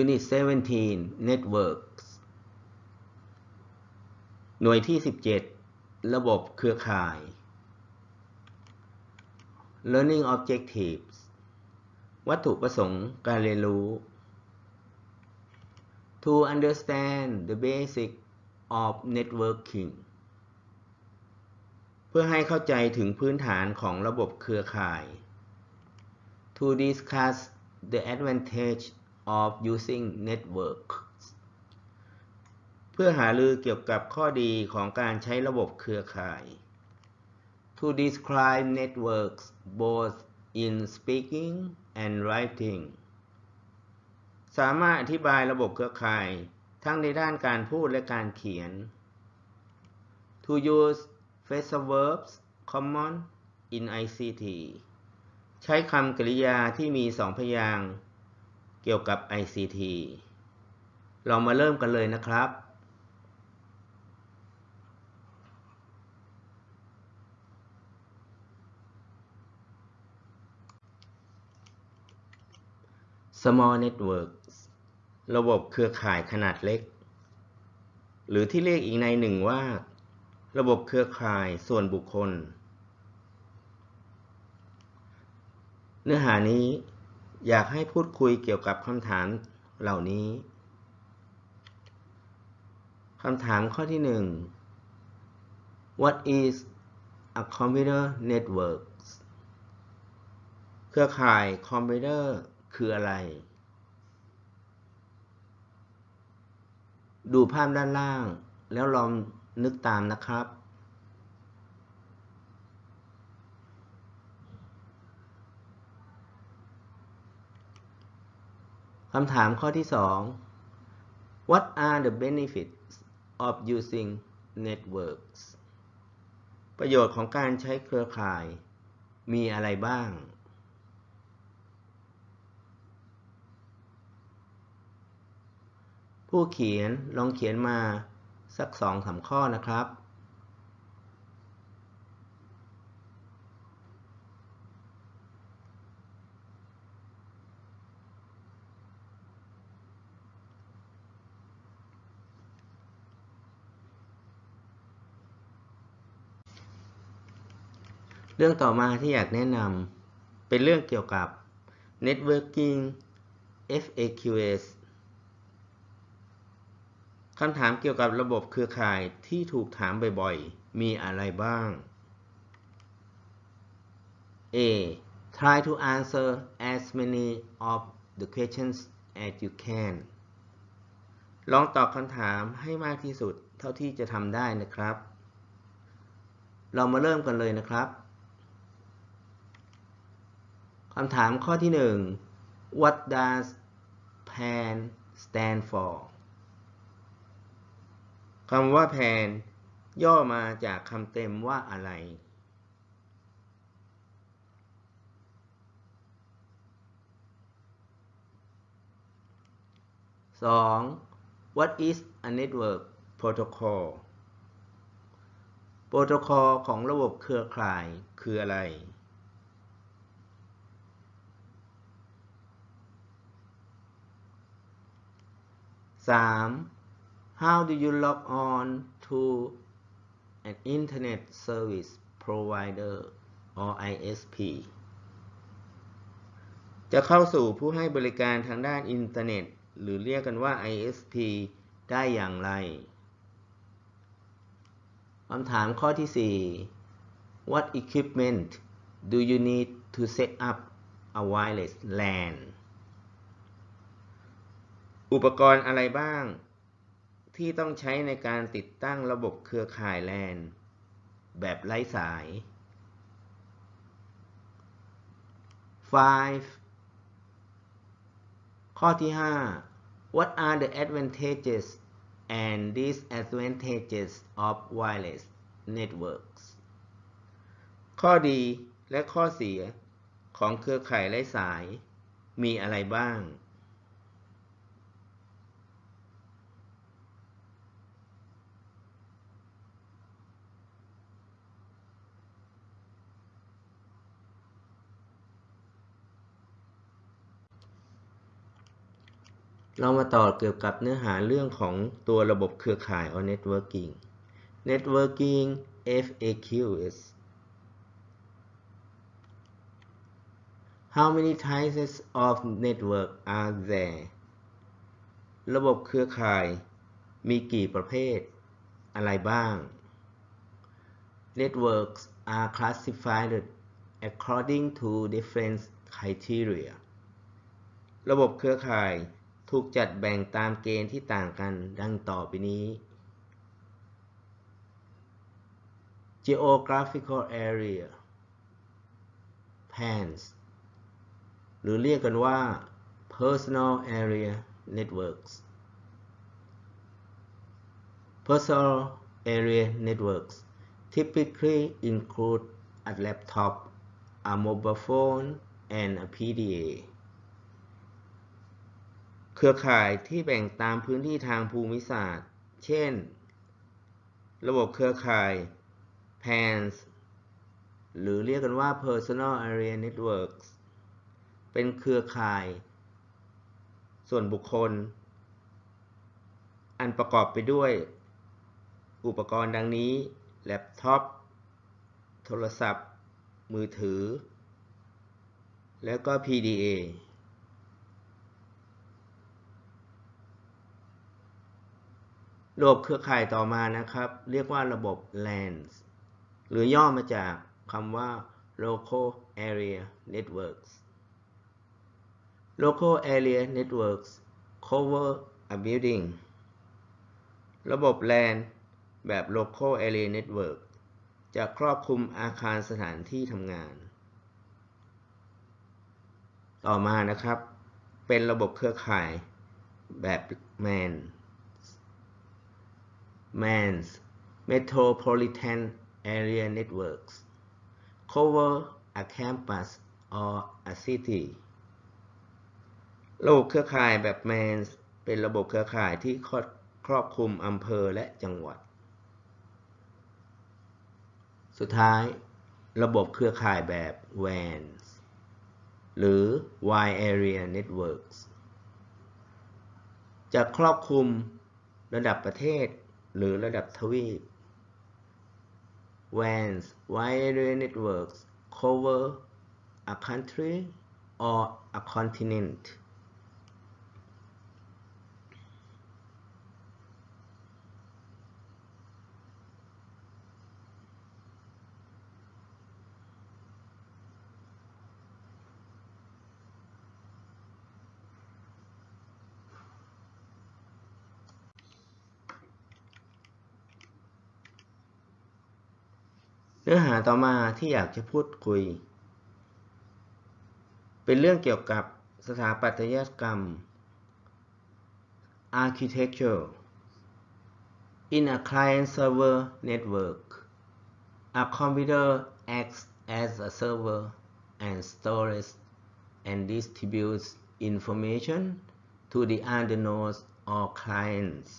Unit 17 Networks หน่วยที่ 17 ระบบเครือข่าย Learning Objectives วัตถุประสงค์การเรียนรู้ To understand the basic of networking เพื่อให้เข้าใจถึงพื้นฐานของระบบเครือข่าย To discuss the advantage of using networks เพื่อหารือเกี่ยวกับข้อดีของการใช้ระบบเครือข่าย To describe networks both in speaking and writing สามารถอธิบายระบบเครือข่าย ทั้งในด้านการพูดและการเขียน To use phrasal verbs common in ICT ใช้คำกริยาที่มีสองพยางค์ เกี่ยวกับ ICT เรามาเริ่มกันเลยนะครับ Small Networks ระบบเครือข่ายขนาดเล็ก หรือที่เรียกอีกในหนึ่งว่า ระบบเครือข่ายส่วนบุคคล เนื้อหานี้ อยากให้พูดคุยเกี่ยวกับคำถามเหล่านี้คำถามข้อที่หนึ่ง What is a computer network เครือข่ายคอมพิวเตอร์คืออะไร ดูภาพด้านล่างแล้วลองนึกตามนะครับ คำถามข้อที่ 2 What are the benefits of using networks ประโยชน์ของการใช้เครือข่ายมีอะไรบ้าง ผู้เขียนลองเขียนมาสักสองสามข้อนะครับ เรื่องต่อมาที่อยากแนะนำเป็นเรื่องเกี่ยวกับ Networking FAQs คำถามเกี่ยวกับระบบเครือข่ายที่ถูกถามบ่อยๆ มีอะไรบ้าง A try to answer as many of the questions as you can ลองตอบคำถามให้มากที่สุดเท่าที่จะทำได้นะครับ เรามาเริ่มกันเลยนะครับ คำถามข้อที่ 1 What does PAN stand for คำว่า PAN ย่อมาจากคำเต็มว่าอะไร 2. What is a network protocol โปรโตคอลของระบบเครือข่ายคืออะไร 3. How do you log on to an Internet Service Provider or ISP จะเข้าสู่ผู้ให้บริการทางด้านอินเทอร์เน็ต หรือเรียกกันว่า ISP ได้อย่างไร คำถามข้อที่ 4 What equipment do you need to set up a wireless LAN อุปกรณ์อะไรบ้าง ที่ต้องใช้ในการติดตั้งระบบเครือข่าย LAN แบบไร้สาย 5. ข้อที่ 5 What are the advantages and disadvantages of wireless networks ข้อดีและข้อเสียของเครือข่ายไร้สายมีอะไรบ้าง เรามาต่อเกี่ยวกับเนื้อหาเรื่องของตัวระบบเครือข่าย or networking networking FAQs How many types of network are there ระบบเครือข่ายมีกี่ประเภท อะไรบ้าง Networks are classified according to different criteria ระบบเครือข่าย ถูกจัดแบ่งตามเกณฑ์ที่ต่างกันดังต่อไปนี้ geographical area PANS หรือเรียกกันว่า personal area networks personal area networks typically include a laptop a mobile phone and a PDA เครือข่ายที่แบ่งตามพื้นที่ทางภูมิศาสตร์ เช่น ระบบเครือข่าย PANS หรือเรียกกันว่า Personal Area Networks เป็นเครือข่าย ส่วนบุคคล อันประกอบไปด้วย อุปกรณ์ดังนี้ แล็ปท็อป โทรศัพท์ มือถือ แล้วก็ PDA ระบบเครือข่ายต่อมานะครับ เรียกว่าระบบ LANs หรือย่อมาจากคำว่า Local Area Networks Local Area Networks cover a building ระบบ LAN แบบ Local Area Network จะครอบคลุมอาคารสถานที่ทำงาน ต่อมานะครับ เป็นระบบเครือข่ายแบบ MAN MANs Metropolitan Area Networks cover a campus or a city ระบบเครือข่ายแบบ MANs เป็นระบบเครือข่ายที่ครอบคลุมอำเภอและจังหวัด สุดท้าย ระบบเครือข่ายแบบ WANs หรือ Wide Area Networks จะครอบคลุมระดับประเทศ หรือระดับทวีป WANs wireless Networks cover a country or a continent เนื้อหาต่อมาที่อยากจะพูดคุย เป็นเรื่องเกี่ยวกับสถาปัตยกรรม architecture in a client server network a computer acts as a server and stores and distributes information to the other nodes or clients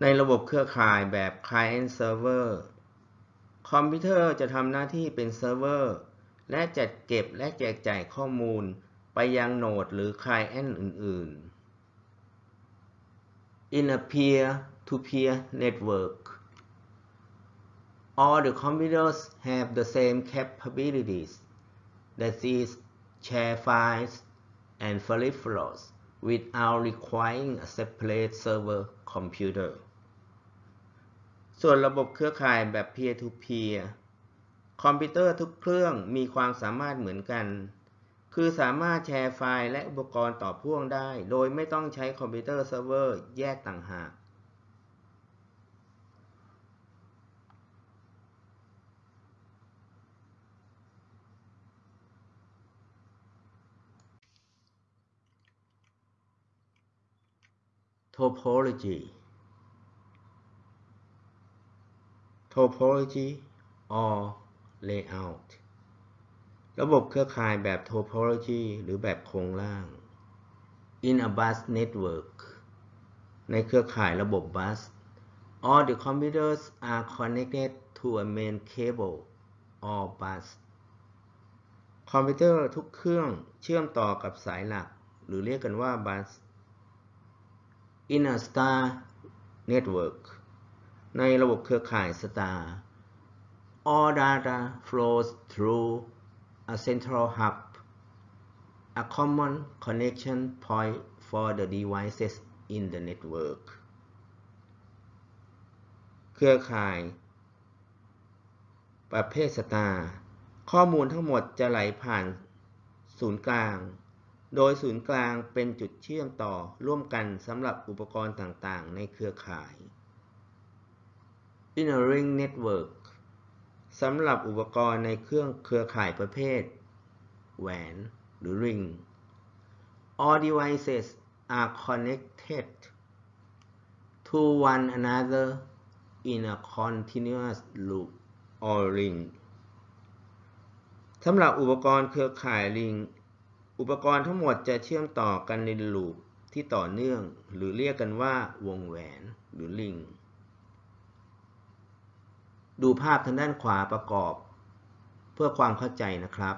ในระบบเครือข่ายแบบ client server คอมพิวเตอร์จะทำหน้าที่เป็นเซิร์ฟเวอร์ และจัดเก็บและแจกจ่ายข้อมูลไปยัง node หรือ client อื่น ๆ In a peer-to-peer network all the computers have the same capabilities that is share files and peripherals without requiring a separate server computer ส่วนระบบเครือข่ายแบบ peer to peer คอมพิวเตอร์ทุกเครื่องมีความสามารถเหมือนกัน คือสามารถแชร์ไฟล์และอุปกรณ์ต่อพ่วงได้ โดยไม่ต้องใช้คอมพิวเตอร์เซิร์ฟเวอร์แยกต่างหาก topology topology or layout ระบบเครือข่ายแบบ topology หรือแบบโครงร่าง in a bus network ในเครือข่ายระบบ bus all the computers are connected to a main cable or bus คอมพิวเตอร์ทุกเครื่องเชื่อมต่อกับสายหลัก หรือเรียกกันว่า bus in a star network ในระบบเครือข่าย star all data flows through a central hub a common connection point for the devices in the network เครือข่าย ประเภทสตาร์ข้อมูลทั้งหมดจะไหลผ่านศูนย์กลาง โดยศูนย์กลางเป็นจุดเชื่อมต่อร่วมกันสำหรับอุปกรณ์ต่างๆ ในเครือข่าย In a ring network สำหรับอุปกรณ์ในเครื่องเครือข่ายประเภท แหวนหรือ ring all devices are connected to one another in a continuous loop or ring สำหรับอุปกรณ์เครือข่ายลิง อุปกรณ์ทั้งหมดจะเชื่อมต่อกันในลูปที่ต่อเนื่อง หรือเรียกกันว่าวงแหวนหรือลิง ดูภาพทางด้านขวาประกอบ เพื่อความเข้าใจนะครับ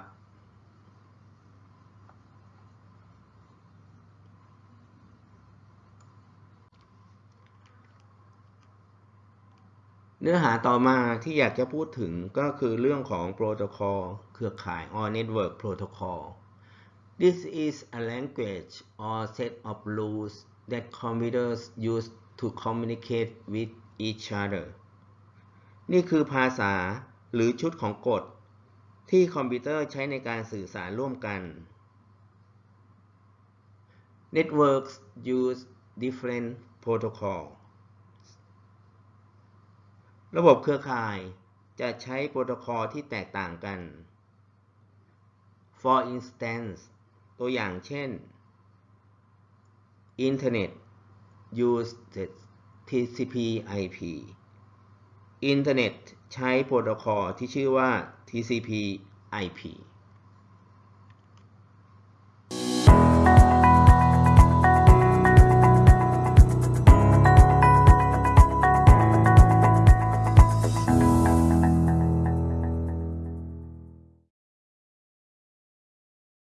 เนื้อหาต่อมาที่อยากจะพูดถึงก็คือเรื่องของโปรโตคอลเครือข่าย or network protocol This is a language or set of rules that computers use to communicate with each other นี่คือภาษาหรือชุดของกฎ ที่คอมพิวเตอร์ใช้ในการสื่อสารร่วมกัน Networks use different protocols ระบบเครือข่ายจะใช้โปรโตคอลที่แตกต่างกัน For instance ตัวอย่างเช่น Internet uses TCP/IP อินเทอร์เน็ตใช้โปรโตคอลที่ชื่อว่า TCP/IP